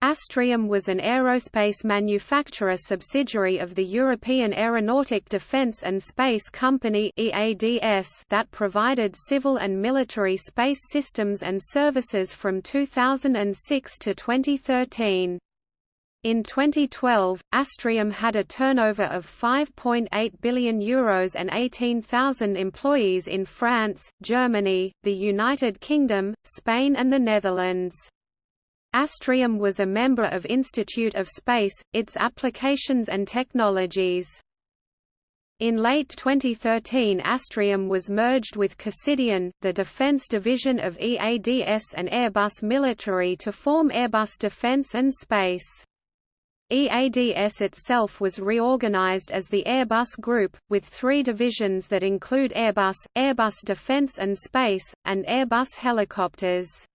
Astrium was an aerospace manufacturer subsidiary of the European Aeronautic Defence and Space Company that provided civil and military space systems and services from 2006 to 2013. In 2012, Astrium had a turnover of €5.8 billion Euros and 18,000 employees in France, Germany, the United Kingdom, Spain and the Netherlands. Astrium was a member of Institute of Space, its applications and technologies. In late 2013 Astrium was merged with Cassidian, the defense division of EADS and Airbus Military to form Airbus Defence and Space. EADS itself was reorganized as the Airbus Group, with three divisions that include Airbus, Airbus Defence and Space, and Airbus Helicopters.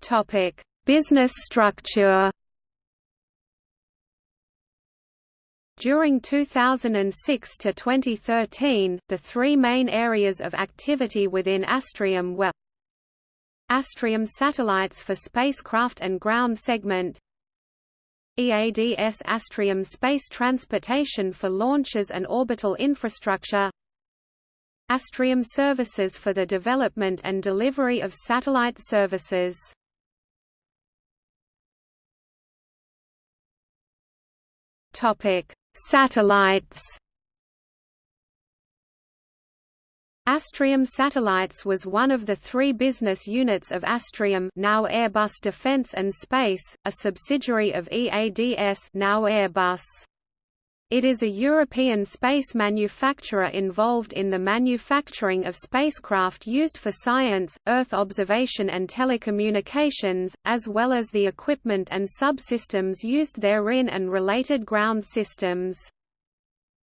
Topic: Business structure. During 2006 to 2013, the three main areas of activity within Astrium were Astrium satellites for spacecraft and ground segment EADS Astrium space transportation for launches and orbital infrastructure Astrium services for the development and delivery of satellite services Topic: Satellites. Astrium Satellites was one of the three business units of Astrium now Airbus Defence and Space, a subsidiary of EADS now Airbus. It is a European space manufacturer involved in the manufacturing of spacecraft used for science, Earth observation and telecommunications, as well as the equipment and subsystems used therein and related ground systems.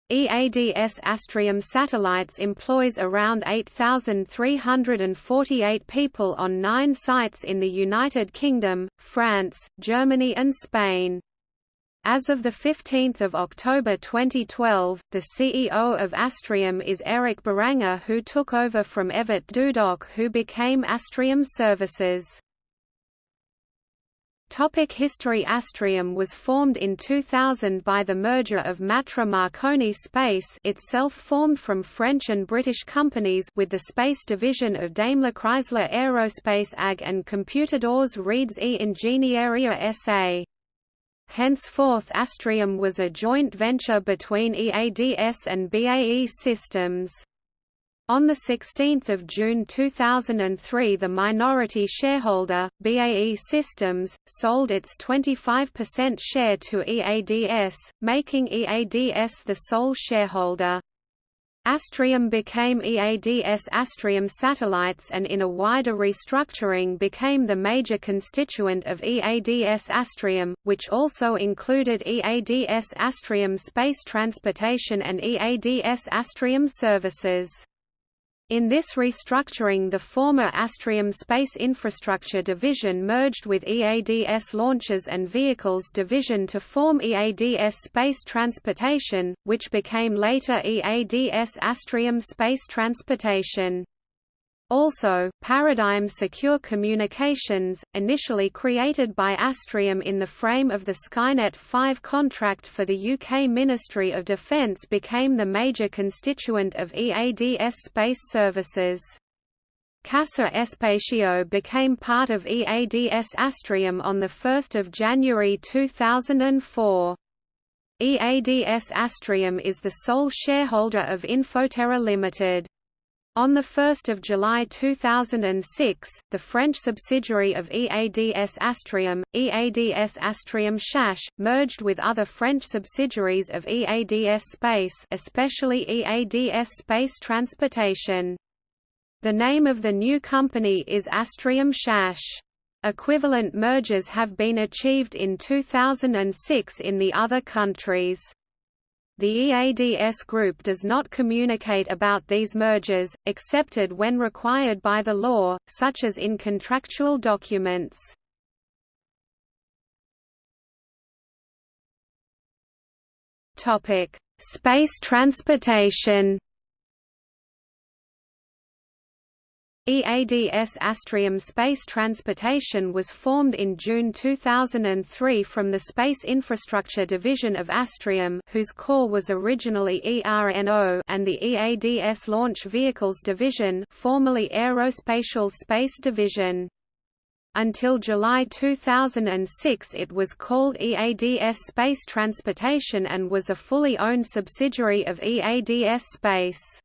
EADS Astrium Satellites employs around 8,348 people on nine sites in the United Kingdom, France, Germany and Spain. As of 15 October 2012, the CEO of Astrium is Eric Beranger who took over from Evert Dudok who became Astrium Services. Topic History Astrium was formed in 2000 by the merger of Matra Marconi Space itself formed from French and British companies with the space division of Daimler Chrysler Aerospace AG and Computadores Reeds e Ingegneria SA. Henceforth Astrium was a joint venture between EADS and BAE Systems. On 16 June 2003 the minority shareholder, BAE Systems, sold its 25% share to EADS, making EADS the sole shareholder. Astrium became EADS Astrium Satellites and in a wider restructuring became the major constituent of EADS Astrium, which also included EADS Astrium Space Transportation and EADS Astrium Services. In this restructuring the former Astrium Space Infrastructure Division merged with EADS Launches and Vehicles Division to form EADS Space Transportation, which became later EADS Astrium Space Transportation. Also, Paradigm Secure Communications, initially created by Astrium in the frame of the Skynet 5 contract for the UK Ministry of Defence became the major constituent of EADS Space Services. Casa Espacio became part of EADS Astrium on 1 January 2004. EADS Astrium is the sole shareholder of Infoterra Limited. On 1 July 2006, the French subsidiary of EADS Astrium, EADS Astrium Chache, merged with other French subsidiaries of EADS Space especially EADS Space Transportation. The name of the new company is Astrium Chache. Equivalent mergers have been achieved in 2006 in the other countries. The EADS group does not communicate about these mergers, excepted when required by the law, such as in contractual documents. Space transportation EADS Astrium Space Transportation was formed in June 2003 from the Space Infrastructure Division of Astrium whose core was originally ERNO and the EADS Launch Vehicles Division formerly Aerospatiale Space Division. Until July 2006 it was called EADS Space Transportation and was a fully owned subsidiary of EADS Space.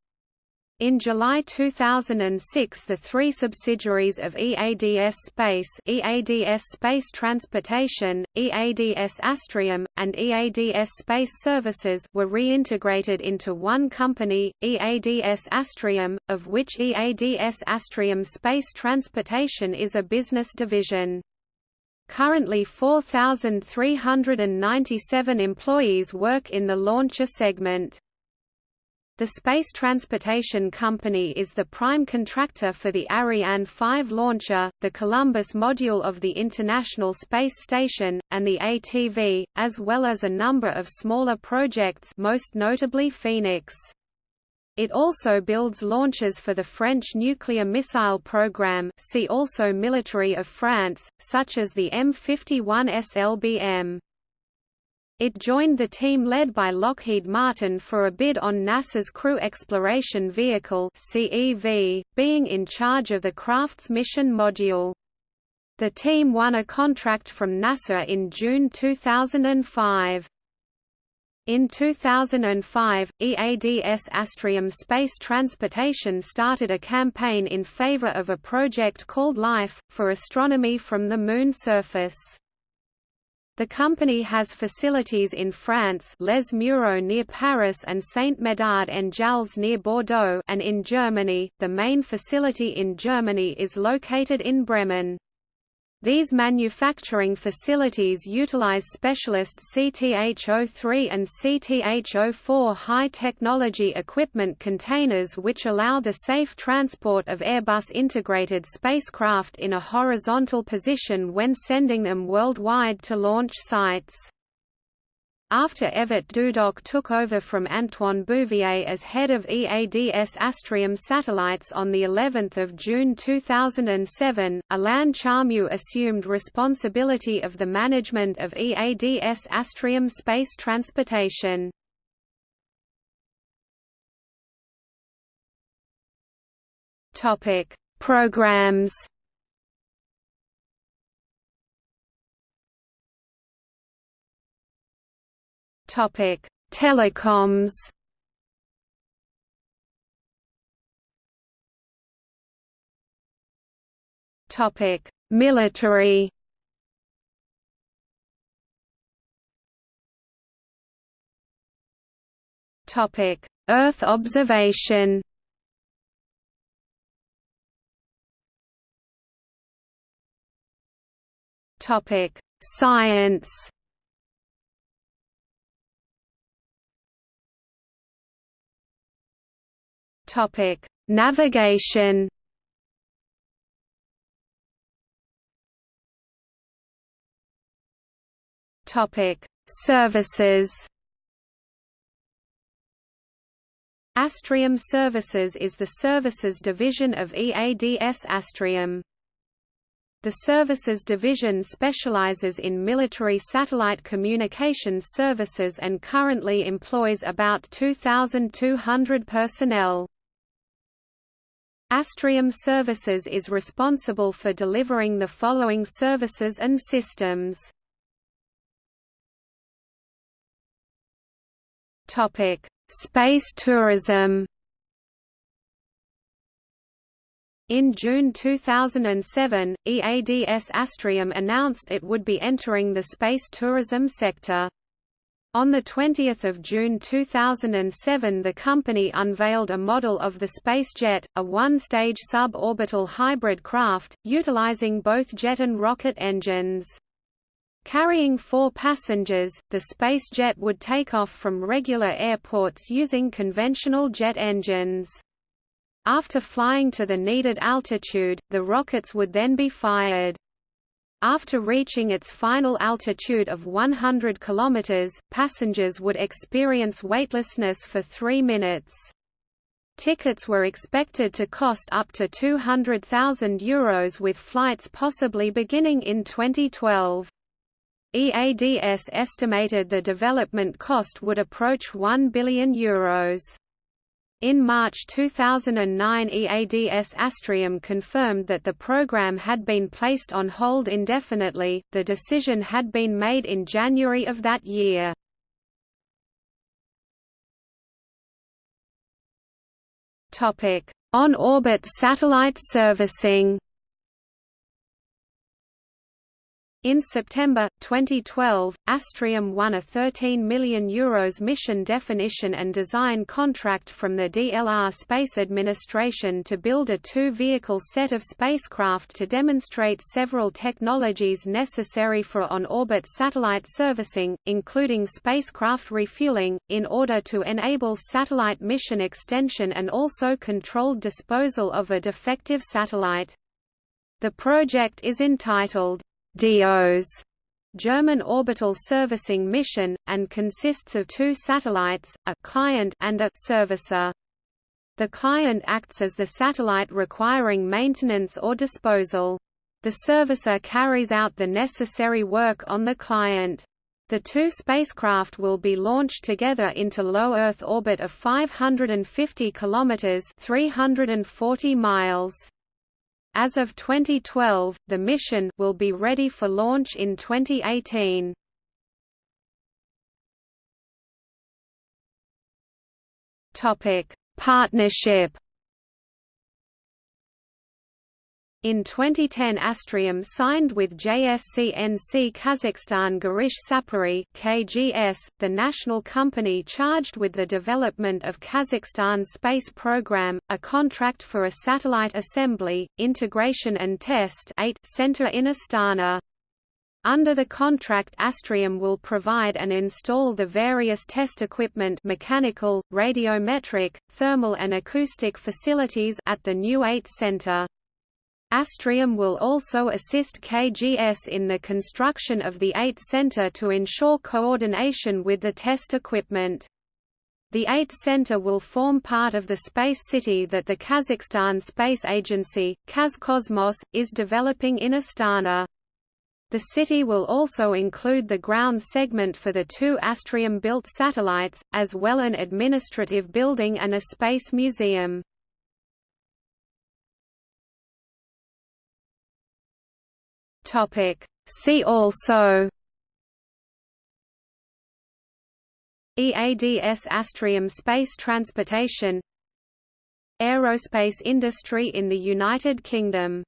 In July 2006 the three subsidiaries of EADS Space EADS Space Transportation, EADS Astrium, and EADS Space Services were reintegrated into one company, EADS Astrium, of which EADS Astrium Space Transportation is a business division. Currently 4,397 employees work in the launcher segment. The Space Transportation Company is the prime contractor for the Ariane 5 launcher, the Columbus module of the International Space Station, and the ATV, as well as a number of smaller projects most notably Phoenix. It also builds launches for the French nuclear missile program see also Military of France, such as the M51 SLBM. It joined the team led by Lockheed Martin for a bid on NASA's Crew Exploration Vehicle CEV, being in charge of the craft's mission module. The team won a contract from NASA in June 2005. In 2005, EADS Astrium Space Transportation started a campaign in favor of a project called LIFE, for astronomy from the Moon surface. The company has facilities in France Les Mureaux near Paris and Saint-Médard-en-Jalles near Bordeaux and in Germany, the main facility in Germany is located in Bremen. These manufacturing facilities utilize specialist CTH-03 and CTH-04 high-technology equipment containers which allow the safe transport of Airbus integrated spacecraft in a horizontal position when sending them worldwide to launch sites. After Evert Dudok took over from Antoine Bouvier as head of EADS Astrium Satellites on the 11th of June 2007, Alain Charmeau assumed responsibility of the management of EADS Astrium space transportation. Topic: Programs Topic: Telecoms. Topic: Military. Topic: Earth observation. Topic: Science. Topic: Navigation. Topic: Services. Astrium Services is the services division of EADS Astrium. The Services Division specializes in military satellite communications services and currently employs about 2,200 personnel. Astrium Services is responsible for delivering the following services and systems. Topic: Space tourism. In June 2007, EADS Astrium announced it would be entering the space tourism sector. On 20 June 2007 the company unveiled a model of the SpaceJet, a one-stage suborbital hybrid craft, utilizing both jet and rocket engines. Carrying four passengers, the SpaceJet would take off from regular airports using conventional jet engines. After flying to the needed altitude, the rockets would then be fired. After reaching its final altitude of 100 km, passengers would experience weightlessness for three minutes. Tickets were expected to cost up to €200,000 with flights possibly beginning in 2012. EADS estimated the development cost would approach €1 billion. Euros. In March 2009 EADS Astrium confirmed that the program had been placed on hold indefinitely, the decision had been made in January of that year. On-orbit satellite servicing In September 2012, Astrium won a €13 million Euros mission definition and design contract from the DLR Space Administration to build a two-vehicle set of spacecraft to demonstrate several technologies necessary for on-orbit satellite servicing, including spacecraft refueling, in order to enable satellite mission extension and also controlled disposal of a defective satellite. The project is entitled DEOS German orbital servicing mission, and consists of two satellites, a client and a servicer. The client acts as the satellite requiring maintenance or disposal. The servicer carries out the necessary work on the client. The two spacecraft will be launched together into low Earth orbit of 550 kilometers (340 miles). As of 2012, the mission will be ready for launch in 2018. Topic: Partnership In 2010 Astrium signed with JSCNC Kazakhstan Gharysh Sapary KGS, the national company charged with the development of Kazakhstan's space program, a contract for a satellite assembly, integration and test center in Astana. Under the contract Astrium will provide and install the various test equipment mechanical, radiometric, thermal and acoustic facilities at the new AIT center. Astrium will also assist KGS in the construction of the AIT Center to ensure coordination with the test equipment. The AIT Center will form part of the space city that the Kazakhstan Space Agency, Kazcosmos, is developing in Astana. The city will also include the ground segment for the two Astrium-built satellites, as well an administrative building and a space museum. Topic. See also EADS Astrium space transportation Aerospace industry in the United Kingdom